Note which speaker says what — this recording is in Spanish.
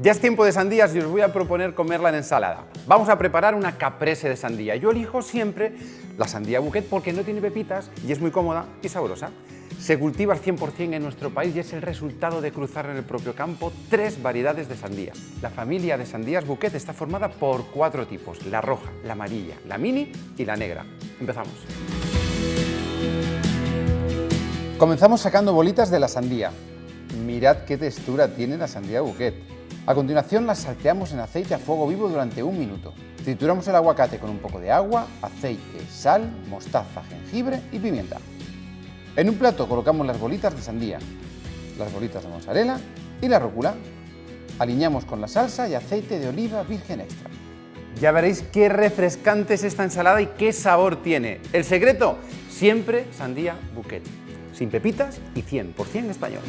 Speaker 1: Ya es tiempo de sandías y os voy a proponer comerla en ensalada. Vamos a preparar una caprese de sandía. Yo elijo siempre la sandía bouquet porque no tiene pepitas y es muy cómoda y sabrosa. Se cultiva al 100% en nuestro país y es el resultado de cruzar en el propio campo tres variedades de sandía. La familia de sandías bouquet está formada por cuatro tipos, la roja, la amarilla, la mini y la negra. Empezamos. Comenzamos sacando bolitas de la sandía. Mirad qué textura tiene la sandía bouquet. A continuación las salteamos en aceite a fuego vivo durante un minuto. Trituramos el aguacate con un poco de agua, aceite, sal, mostaza, jengibre y pimienta. En un plato colocamos las bolitas de sandía, las bolitas de mozzarella y la rúcula. Aliñamos con la salsa y aceite de oliva virgen extra. Ya veréis qué refrescante es esta ensalada y qué sabor tiene. El secreto, siempre sandía bouquet, sin pepitas y 100% español.